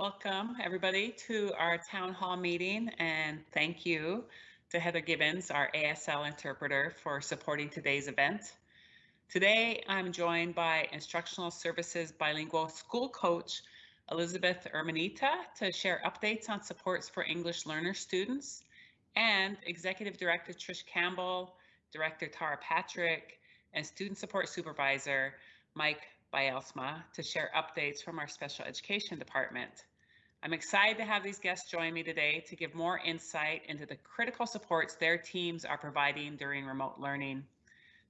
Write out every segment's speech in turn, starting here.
Welcome, everybody, to our town hall meeting, and thank you to Heather Gibbons, our ASL interpreter, for supporting today's event. Today, I'm joined by Instructional Services Bilingual School Coach Elizabeth Urmeneta to share updates on supports for English learner students, and Executive Director Trish Campbell, Director Tara Patrick, and Student Support Supervisor Mike Bielsma to share updates from our Special Education Department. I'm excited to have these guests join me today to give more insight into the critical supports their teams are providing during remote learning.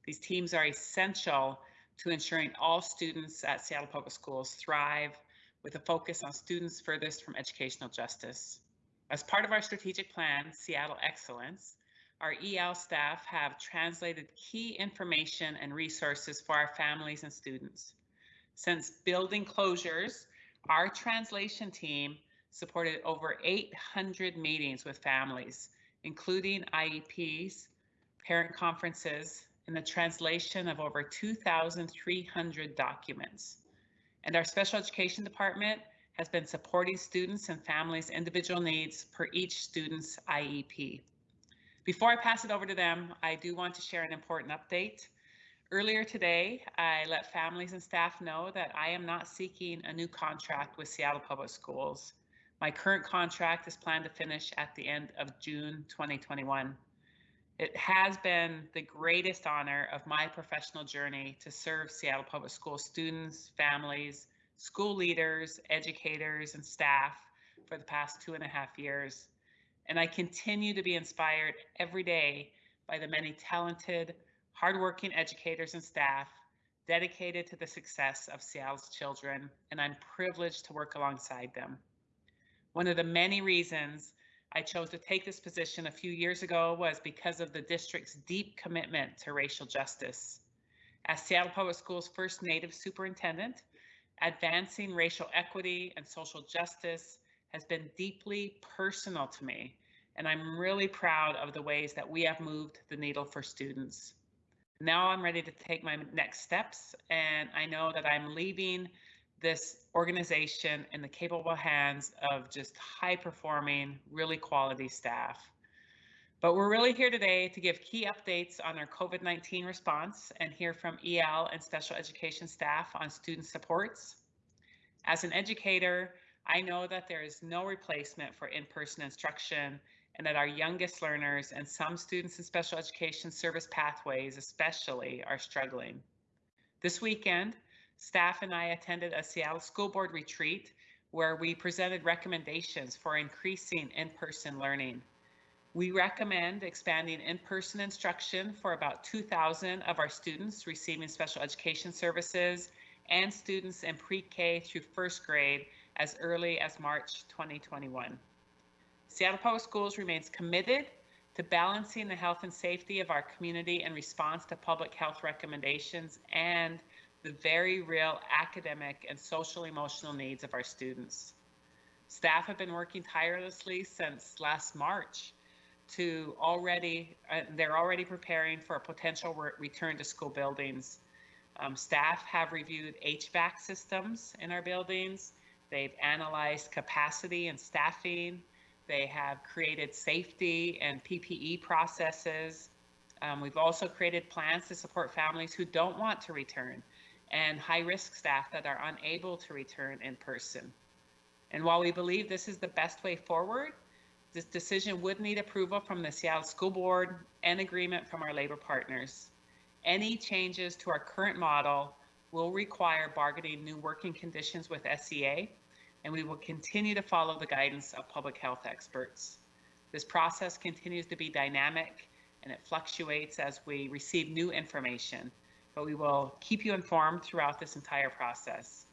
These teams are essential to ensuring all students at Seattle Public Schools thrive with a focus on students furthest from educational justice. As part of our strategic plan, Seattle Excellence, our EL staff have translated key information and resources for our families and students. Since building closures our translation team supported over 800 meetings with families, including IEPs, parent conferences, and the translation of over 2,300 documents. And our special education department has been supporting students and families' individual needs per each student's IEP. Before I pass it over to them, I do want to share an important update. Earlier today, I let families and staff know that I am not seeking a new contract with Seattle Public Schools. My current contract is planned to finish at the end of June 2021. It has been the greatest honor of my professional journey to serve Seattle Public School students, families, school leaders, educators, and staff for the past two and a half years. And I continue to be inspired every day by the many talented, hardworking educators and staff dedicated to the success of Seattle's children, and I'm privileged to work alongside them. One of the many reasons I chose to take this position a few years ago was because of the district's deep commitment to racial justice. As Seattle Public Schools' first Native superintendent, advancing racial equity and social justice has been deeply personal to me, and I'm really proud of the ways that we have moved the needle for students now I'm ready to take my next steps and I know that I'm leaving this organization in the capable hands of just high performing, really quality staff. But we're really here today to give key updates on our COVID-19 response and hear from EL and special education staff on student supports. As an educator, I know that there is no replacement for in-person instruction and that our youngest learners and some students in special education service pathways especially are struggling. This weekend, staff and I attended a Seattle School Board retreat where we presented recommendations for increasing in-person learning. We recommend expanding in-person instruction for about 2,000 of our students receiving special education services and students in pre-K through first grade as early as March 2021. Seattle Public Schools remains committed to balancing the health and safety of our community in response to public health recommendations and the very real academic and social emotional needs of our students. Staff have been working tirelessly since last March to already, uh, they're already preparing for a potential re return to school buildings. Um, staff have reviewed HVAC systems in our buildings. They've analyzed capacity and staffing. They have created safety and PPE processes. Um, we've also created plans to support families who don't want to return and high risk staff that are unable to return in person. And while we believe this is the best way forward, this decision would need approval from the Seattle School Board and agreement from our labor partners. Any changes to our current model will require bargaining new working conditions with SEA and we will continue to follow the guidance of public health experts. This process continues to be dynamic and it fluctuates as we receive new information, but we will keep you informed throughout this entire process.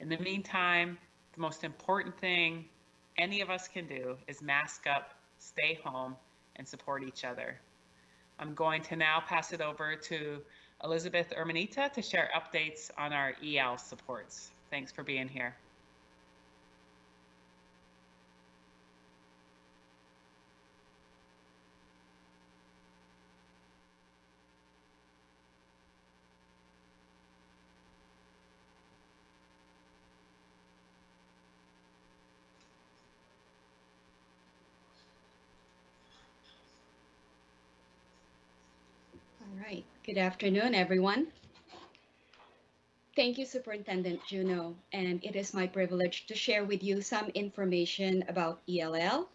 In the meantime, the most important thing any of us can do is mask up, stay home, and support each other. I'm going to now pass it over to Elizabeth Urmeneta to share updates on our EL supports. Thanks for being here. Good afternoon, everyone. Thank you, Superintendent Juneau, and it is my privilege to share with you some information about ELL,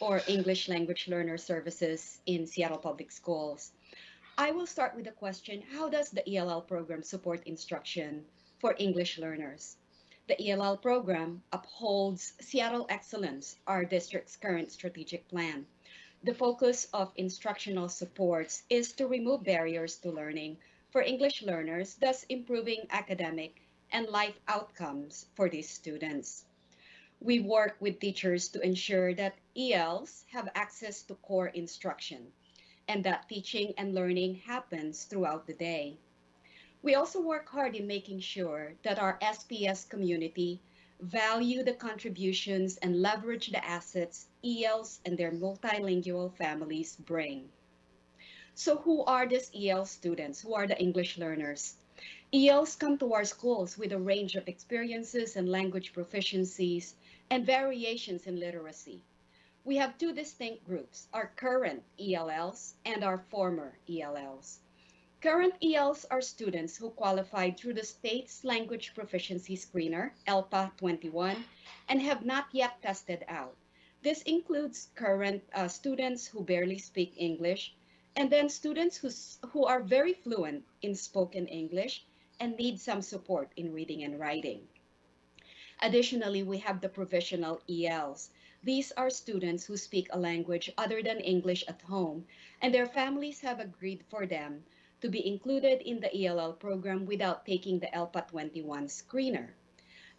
or English Language Learner Services in Seattle Public Schools. I will start with the question, how does the ELL program support instruction for English learners? The ELL program upholds Seattle Excellence, our district's current strategic plan. The focus of instructional supports is to remove barriers to learning for English learners, thus improving academic and life outcomes for these students. We work with teachers to ensure that ELs have access to core instruction and that teaching and learning happens throughout the day. We also work hard in making sure that our SPS community value the contributions and leverage the assets ELs and their multilingual families bring. So who are these EL students? Who are the English learners? ELs come to our schools with a range of experiences and language proficiencies and variations in literacy. We have two distinct groups, our current ELLs and our former ELLs. Current ELs are students who qualified through the state's language proficiency screener, ELPA 21, and have not yet tested out. This includes current uh, students who barely speak English, and then students who, who are very fluent in spoken English and need some support in reading and writing. Additionally, we have the provisional ELs. These are students who speak a language other than English at home, and their families have agreed for them to be included in the ELL program without taking the ELPA 21 screener.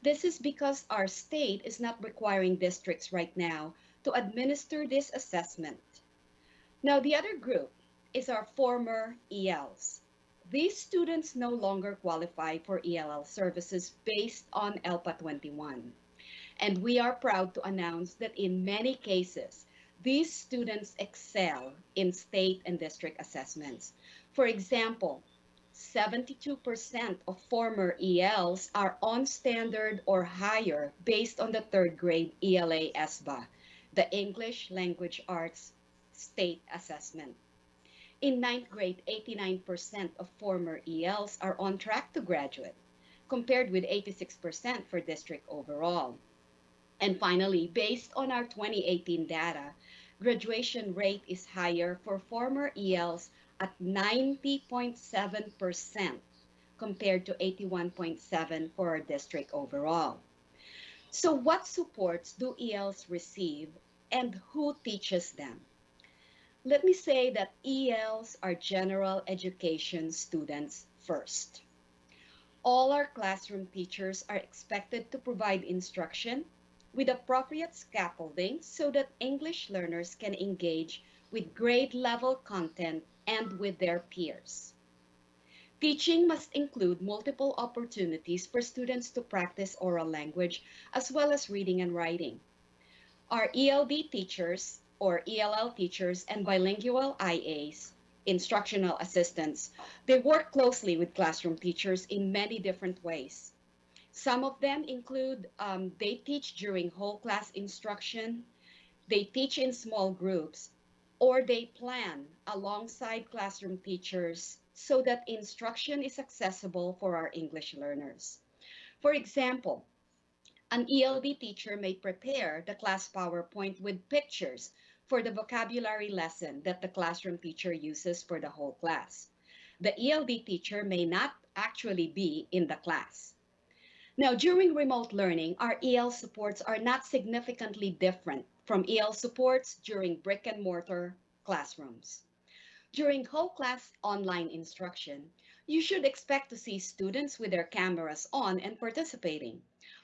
This is because our state is not requiring districts right now to administer this assessment. Now, the other group is our former ELs. These students no longer qualify for ELL services based on ELPA 21. And we are proud to announce that in many cases, these students excel in state and district assessments. For example, 72% of former ELs are on standard or higher based on the third grade ELA SBA, the English Language Arts State Assessment. In ninth grade, 89% of former ELs are on track to graduate, compared with 86% for district overall. And finally, based on our 2018 data, graduation rate is higher for former ELs at 90.7% compared to 81.7 for our district overall. So what supports do ELs receive and who teaches them? Let me say that ELs are general education students first. All our classroom teachers are expected to provide instruction with appropriate scaffolding so that English learners can engage with grade level content and with their peers. Teaching must include multiple opportunities for students to practice oral language as well as reading and writing. Our ELD teachers or ELL teachers and bilingual IAs, instructional assistants, they work closely with classroom teachers in many different ways. Some of them include um, they teach during whole class instruction, they teach in small groups, or they plan alongside classroom teachers so that instruction is accessible for our English learners. For example, an ELD teacher may prepare the class PowerPoint with pictures for the vocabulary lesson that the classroom teacher uses for the whole class. The ELD teacher may not actually be in the class. Now, during remote learning, our EL supports are not significantly different from EL supports during brick and mortar classrooms. During whole class online instruction, you should expect to see students with their cameras on and participating.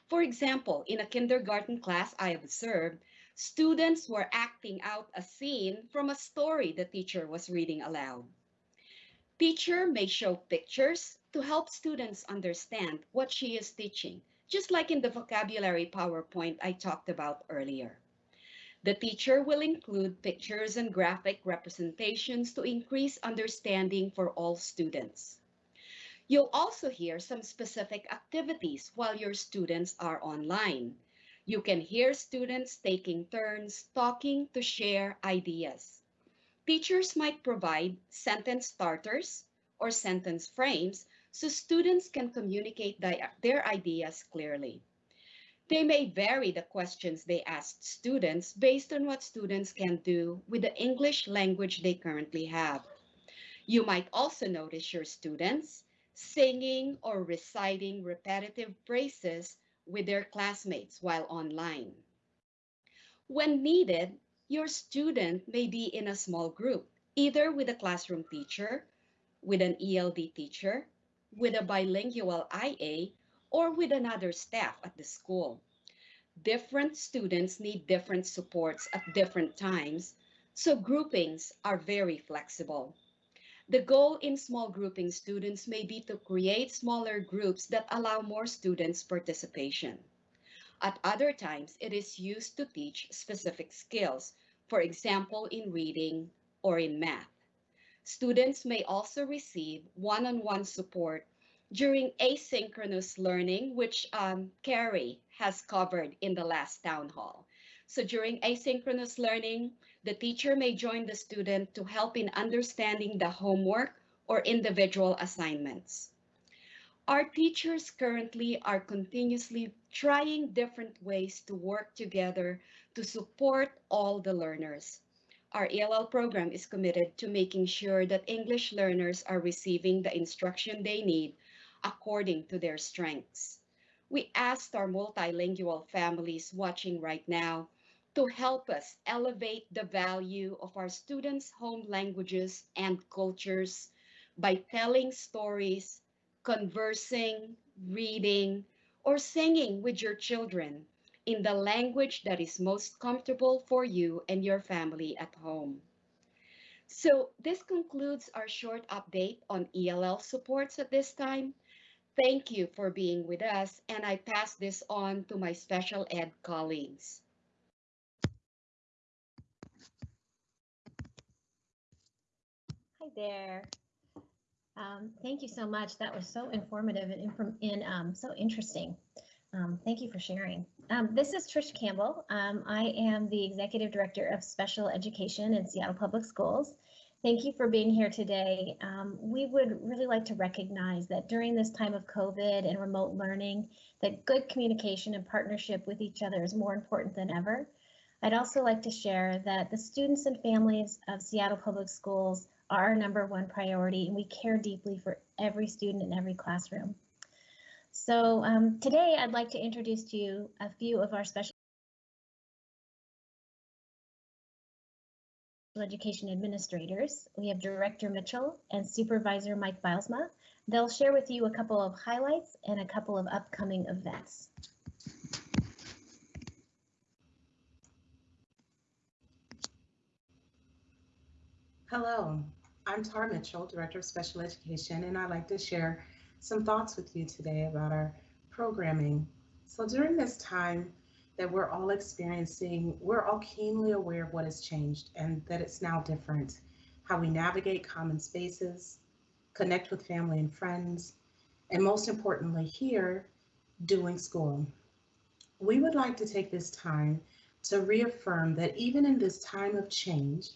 For example, in a kindergarten class I observed, students were acting out a scene from a story the teacher was reading aloud. Teacher may show pictures to help students understand what she is teaching, just like in the vocabulary PowerPoint I talked about earlier. The teacher will include pictures and graphic representations to increase understanding for all students. You'll also hear some specific activities while your students are online. You can hear students taking turns talking to share ideas. Teachers might provide sentence starters or sentence frames so students can communicate their ideas clearly. They may vary the questions they ask students based on what students can do with the English language they currently have. You might also notice your students singing or reciting repetitive phrases with their classmates while online. When needed, your student may be in a small group, either with a classroom teacher, with an ELD teacher, with a bilingual IA, or with another staff at the school. Different students need different supports at different times, so groupings are very flexible. The goal in small grouping students may be to create smaller groups that allow more students participation. At other times, it is used to teach specific skills, for example, in reading or in math. Students may also receive one-on-one -on -one support during asynchronous learning, which um, Carrie has covered in the last town hall. So during asynchronous learning, the teacher may join the student to help in understanding the homework or individual assignments. Our teachers currently are continuously trying different ways to work together to support all the learners. Our ELL program is committed to making sure that English learners are receiving the instruction they need according to their strengths. We asked our multilingual families watching right now to help us elevate the value of our students' home languages and cultures by telling stories, conversing, reading, or singing with your children in the language that is most comfortable for you and your family at home. So this concludes our short update on ELL supports at this time. Thank you for being with us, and I pass this on to my special ed colleagues. Hi there. Um, thank you so much. That was so informative and, and um, so interesting. Um, thank you for sharing. Um, this is Trish Campbell. Um, I am the Executive Director of Special Education in Seattle Public Schools, Thank you for being here today. Um, we would really like to recognize that during this time of COVID and remote learning, that good communication and partnership with each other is more important than ever. I'd also like to share that the students and families of Seattle Public Schools are our number one priority and we care deeply for every student in every classroom. So um, today I'd like to introduce to you a few of our special Education Administrators. We have Director Mitchell and Supervisor Mike Bilesma. They'll share with you a couple of highlights and a couple of upcoming events. Hello, I'm Tara Mitchell, Director of Special Education, and I'd like to share some thoughts with you today about our programming. So during this time, that we're all experiencing, we're all keenly aware of what has changed and that it's now different. How we navigate common spaces, connect with family and friends, and most importantly here, doing school. We would like to take this time to reaffirm that even in this time of change,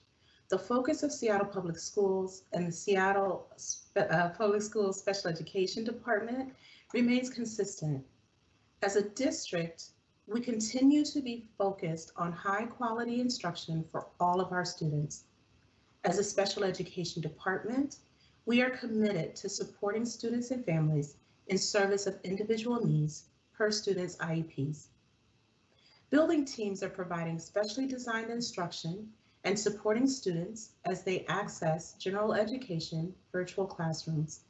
the focus of Seattle Public Schools and the Seattle uh, Public Schools Special Education Department remains consistent. As a district, we continue to be focused on high quality instruction for all of our students. As a special education department, we are committed to supporting students and families in service of individual needs per student's IEPs. Building teams are providing specially designed instruction and supporting students as they access general education virtual classrooms.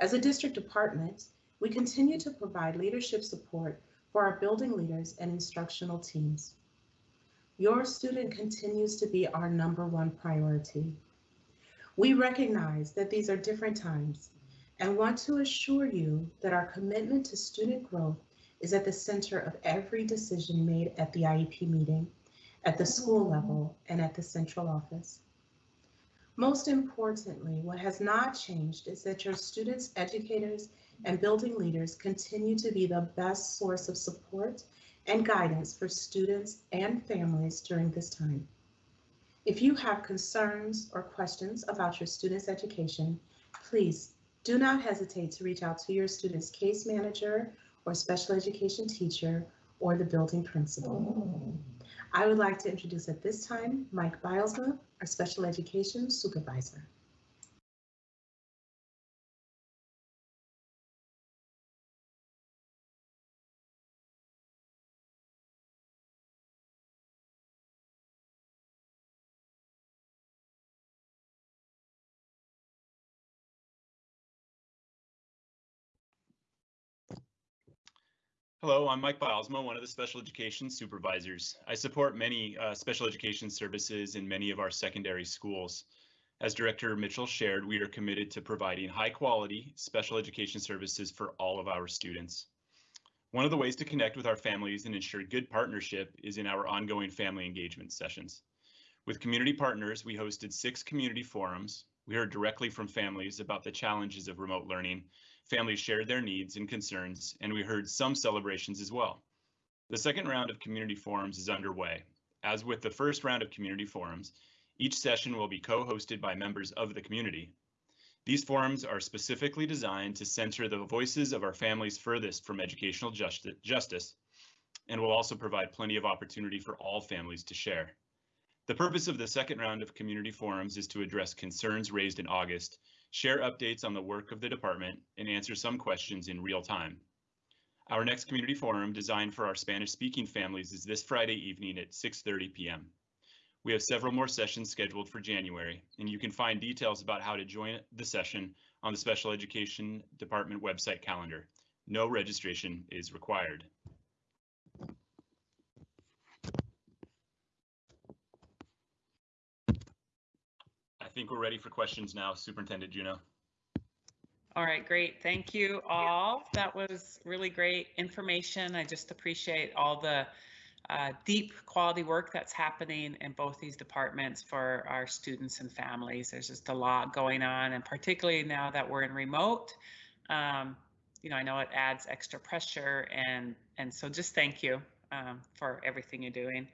As a district department, we continue to provide leadership support for our building leaders and instructional teams. Your student continues to be our number one priority. We recognize that these are different times and want to assure you that our commitment to student growth is at the center of every decision made at the IEP meeting, at the school level, and at the central office. Most importantly, what has not changed is that your students, educators, and building leaders continue to be the best source of support and guidance for students and families during this time. If you have concerns or questions about your students' education, please do not hesitate to reach out to your student's case manager or special education teacher or the building principal. I would like to introduce at this time Mike Bilesma, our special education supervisor. Hello, I'm Mike Bilesma, one of the special education supervisors. I support many uh, special education services in many of our secondary schools. As Director Mitchell shared, we are committed to providing high quality special education services for all of our students. One of the ways to connect with our families and ensure good partnership is in our ongoing family engagement sessions. With community partners, we hosted six community forums. We heard directly from families about the challenges of remote learning families shared their needs and concerns, and we heard some celebrations as well. The second round of community forums is underway. As with the first round of community forums, each session will be co-hosted by members of the community. These forums are specifically designed to center the voices of our families furthest from educational justice and will also provide plenty of opportunity for all families to share. The purpose of the second round of community forums is to address concerns raised in August share updates on the work of the department, and answer some questions in real time. Our next community forum designed for our Spanish speaking families is this Friday evening at 6.30 p.m. We have several more sessions scheduled for January, and you can find details about how to join the session on the Special Education Department website calendar. No registration is required. Think we're ready for questions now, Superintendent Juneau. All right, great. Thank you all. That was really great information. I just appreciate all the uh, deep quality work that's happening in both these departments for our students and families. There's just a lot going on, and particularly now that we're in remote, um, you know, I know it adds extra pressure, and and so just thank you um, for everything you're doing.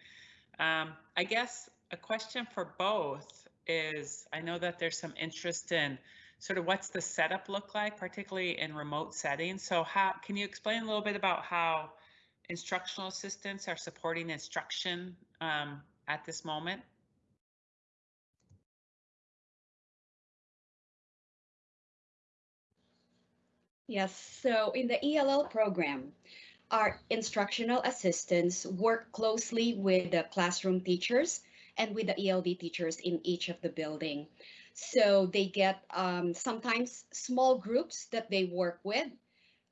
Um, I guess a question for both is I know that there's some interest in sort of what's the setup look like, particularly in remote settings. So how can you explain a little bit about how instructional assistants are supporting instruction um, at this moment? Yes, so in the ELL program, our instructional assistants work closely with the classroom teachers and with the ELD teachers in each of the building. So they get um, sometimes small groups that they work with,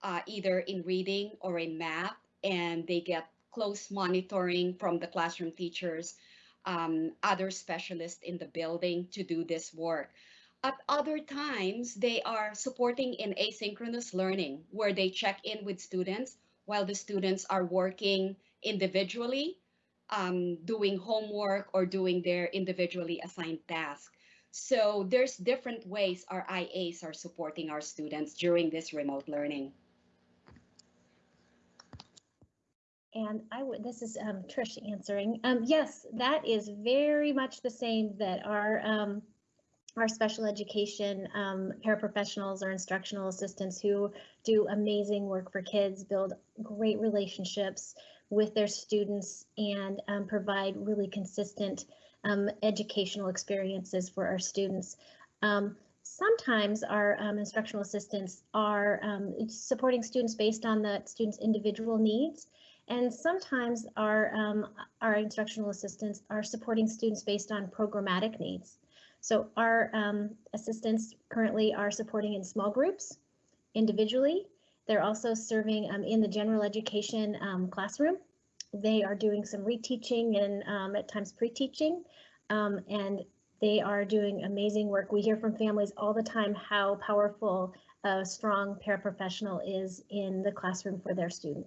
uh, either in reading or in math, and they get close monitoring from the classroom teachers, um, other specialists in the building to do this work. At other times, they are supporting in asynchronous learning where they check in with students while the students are working individually um, doing homework or doing their individually assigned tasks. So there's different ways our IAs are supporting our students during this remote learning. And I would, this is um, Trish answering. Um, yes, that is very much the same that our um, our special education um, paraprofessionals or instructional assistants who do amazing work for kids, build great relationships, with their students and um, provide really consistent um, educational experiences for our students. Um, sometimes our um, instructional assistants are um, supporting students based on the students' individual needs. And sometimes our, our instructional assistants are supporting students based on programmatic needs. So our assistants currently are supporting in small groups, individually, they're also serving um, in the general education um, classroom. They are doing some reteaching and um, at times pre-teaching, um, and they are doing amazing work. We hear from families all the time how powerful a strong paraprofessional is in the classroom for their student.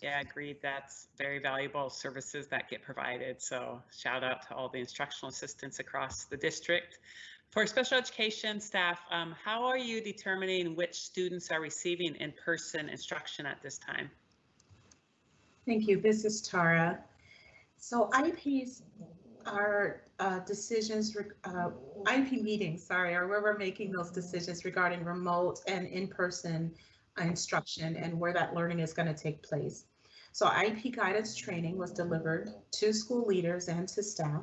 Yeah, agreed. That's very valuable services that get provided. So shout out to all the instructional assistants across the district. For special education staff, um, how are you determining which students are receiving in-person instruction at this time? Thank you. This is Tara. So IEPs our uh, decisions, uh, IEP meetings, sorry, or where we're making those decisions regarding remote and in-person instruction and where that learning is going to take place. So IEP guidance training was delivered to school leaders and to staff.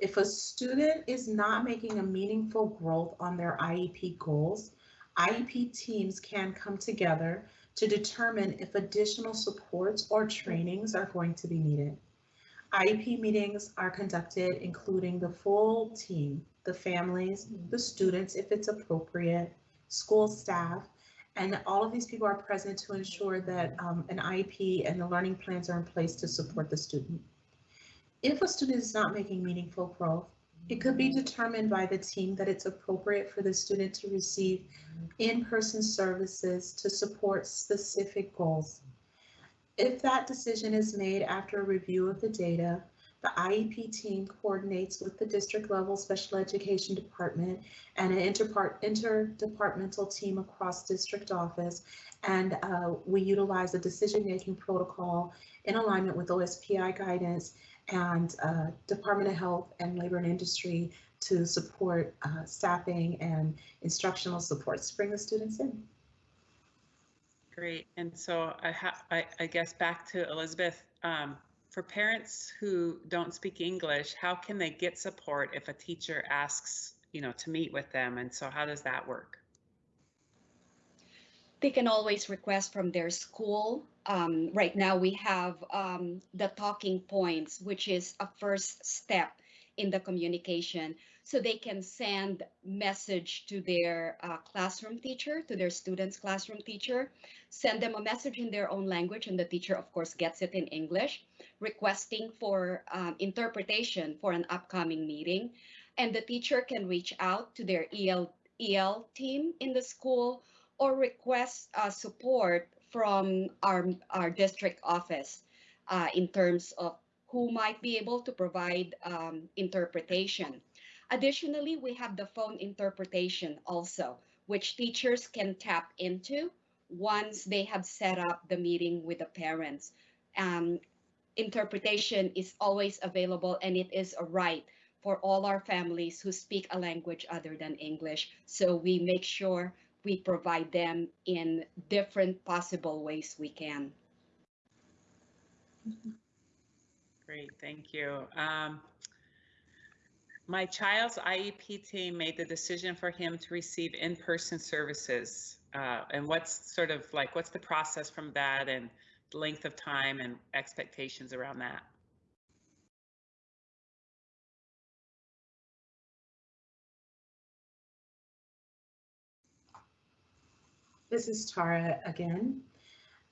If a student is not making a meaningful growth on their IEP goals, IEP teams can come together to determine if additional supports or trainings are going to be needed. IEP meetings are conducted including the full team, the families, the students, if it's appropriate, school staff, and all of these people are present to ensure that um, an IEP and the learning plans are in place to support the student. If a student is not making meaningful growth, it could be determined by the team that it's appropriate for the student to receive in-person services to support specific goals. If that decision is made after a review of the data, the IEP team coordinates with the district level special education department and an interdepartmental team across district office. And uh, we utilize a decision-making protocol in alignment with OSPI guidance and uh, Department of Health and Labor and Industry to support uh, staffing and instructional supports to bring the students in. Great. And so I, I, I guess back to Elizabeth, um, for parents who don't speak English, how can they get support if a teacher asks, you know, to meet with them? And so how does that work? They can always request from their school. Um, right now, we have um, the talking points, which is a first step in the communication. So they can send message to their uh, classroom teacher, to their student's classroom teacher, send them a message in their own language, and the teacher, of course, gets it in English, requesting for um, interpretation for an upcoming meeting. And the teacher can reach out to their EL, EL team in the school or request uh, support from our, our district office uh, in terms of who might be able to provide um, interpretation. Additionally, we have the phone interpretation also, which teachers can tap into once they have set up the meeting with the parents. Um, interpretation is always available and it is a right for all our families who speak a language other than English. So we make sure we provide them in different possible ways we can. Great, thank you. Um, my child's IEP team made the decision for him to receive in-person services. Uh, and what's sort of like, what's the process from that and length of time and expectations around that? This is Tara again.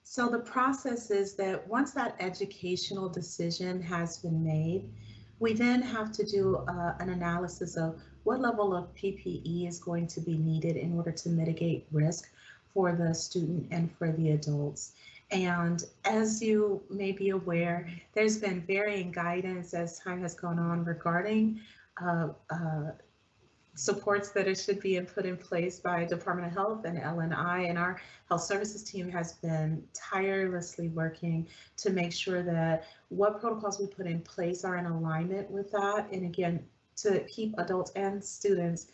So the process is that once that educational decision has been made, we then have to do uh, an analysis of what level of PPE is going to be needed in order to mitigate risk for the student and for the adults. And as you may be aware, there's been varying guidance as time has gone on regarding uh, uh, supports that it should be in put in place by Department of Health and LNI and our health services team has been tirelessly working to make sure that what protocols we put in place are in alignment with that. And again, to keep adults and students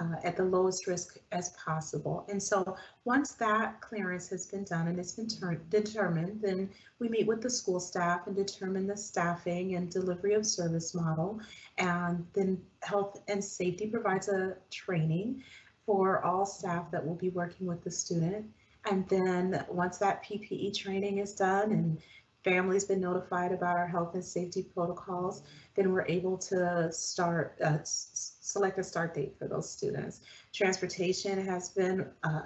uh, at the lowest risk as possible. And so once that clearance has been done and it's been determined, then we meet with the school staff and determine the staffing and delivery of service model. And then health and safety provides a training for all staff that will be working with the student. And then once that PPE training is done and family's been notified about our health and safety protocols, then we're able to start, uh, select a start date for those students. Transportation has been uh,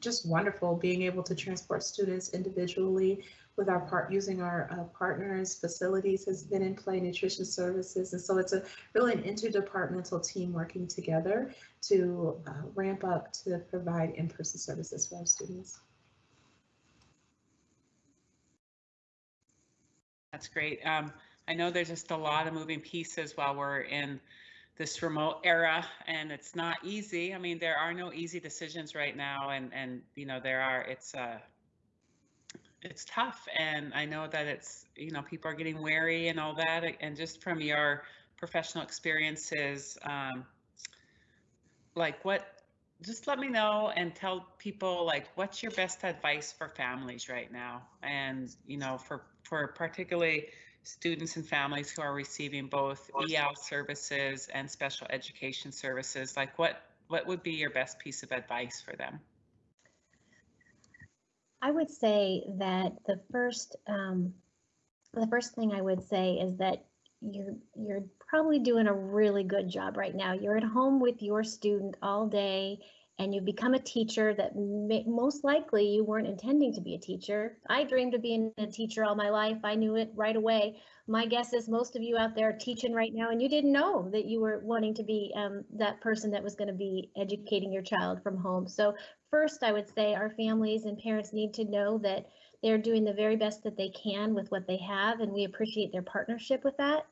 just wonderful, being able to transport students individually with our part using our uh, partners, facilities has been in play, nutrition services. And so it's a really an interdepartmental team working together to uh, ramp up to provide in-person services for our students. That's great. Um, I know there's just a lot of moving pieces while we're in this remote era and it's not easy. I mean, there are no easy decisions right now and, and, you know, there are, it's, uh, it's tough and I know that it's, you know, people are getting wary and all that. And just from your professional experiences, um, like what, just let me know and tell people like what's your best advice for families right now and you know for for particularly students and families who are receiving both EL services and special education services like what what would be your best piece of advice for them I would say that the first, um, the first thing I would say is that you're you're probably doing a really good job right now. You're at home with your student all day, and you become a teacher that may, most likely you weren't intending to be a teacher. I dreamed of being a teacher all my life. I knew it right away. My guess is most of you out there are teaching right now, and you didn't know that you were wanting to be um, that person that was going to be educating your child from home. So first, I would say our families and parents need to know that they're doing the very best that they can with what they have, and we appreciate their partnership with that.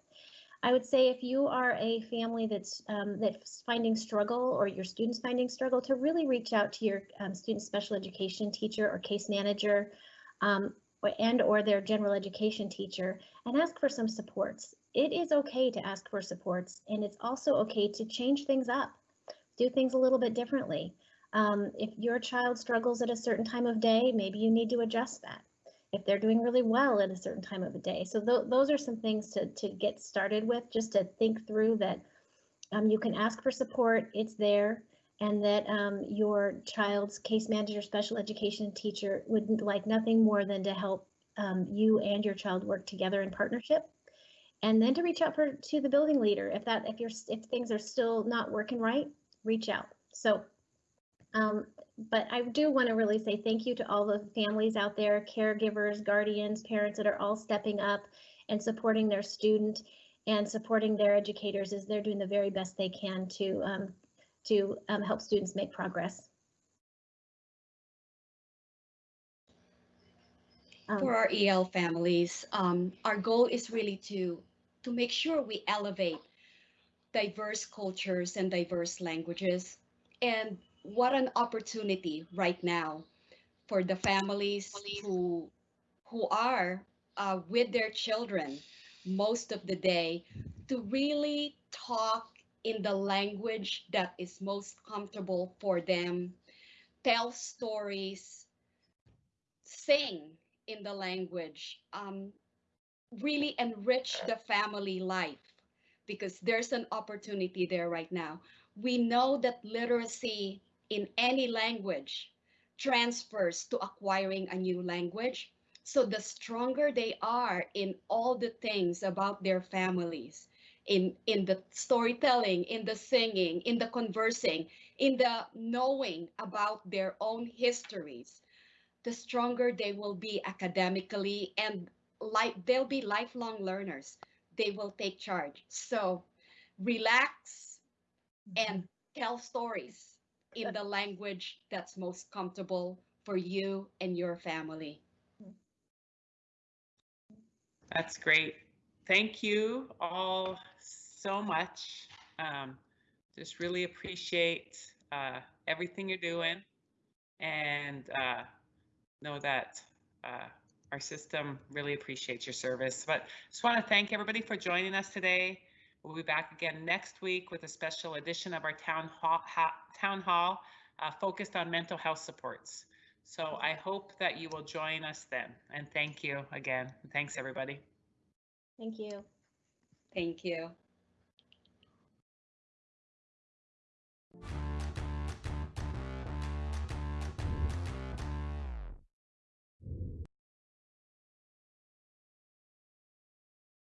I would say if you are a family that's um, that's finding struggle or your students finding struggle, to really reach out to your um, student special education teacher or case manager, um, and or their general education teacher, and ask for some supports. It is okay to ask for supports, and it's also okay to change things up, do things a little bit differently. Um, if your child struggles at a certain time of day, maybe you need to adjust that. If they're doing really well at a certain time of the day. So th those are some things to, to get started with, just to think through that um, you can ask for support, it's there, and that um, your child's case manager, special education teacher would like nothing more than to help um, you and your child work together in partnership. And then to reach out for to the building leader if that if you're if things are still not working right, reach out. So um, but I do want to really say thank you to all the families out there, caregivers, guardians, parents that are all stepping up and supporting their student and supporting their educators as they're doing the very best they can to um, to um, help students make progress. Um, For our EL families, um, our goal is really to to make sure we elevate diverse cultures and diverse languages. And what an opportunity right now for the families who who are uh, with their children most of the day to really talk in the language that is most comfortable for them, tell stories, sing in the language, um, really enrich the family life because there's an opportunity there right now. We know that literacy in any language transfers to acquiring a new language. So the stronger they are in all the things about their families, in, in the storytelling, in the singing, in the conversing, in the knowing about their own histories, the stronger they will be academically and like they'll be lifelong learners. They will take charge. So relax and tell stories in the language that's most comfortable for you and your family. That's great. Thank you all so much. Um, just really appreciate uh, everything you're doing and uh, know that uh, our system really appreciates your service. But just want to thank everybody for joining us today. We'll be back again next week with a special edition of our town hall, ha, town hall uh, focused on mental health supports. So I hope that you will join us then. And thank you again. Thanks, everybody. Thank you. Thank you.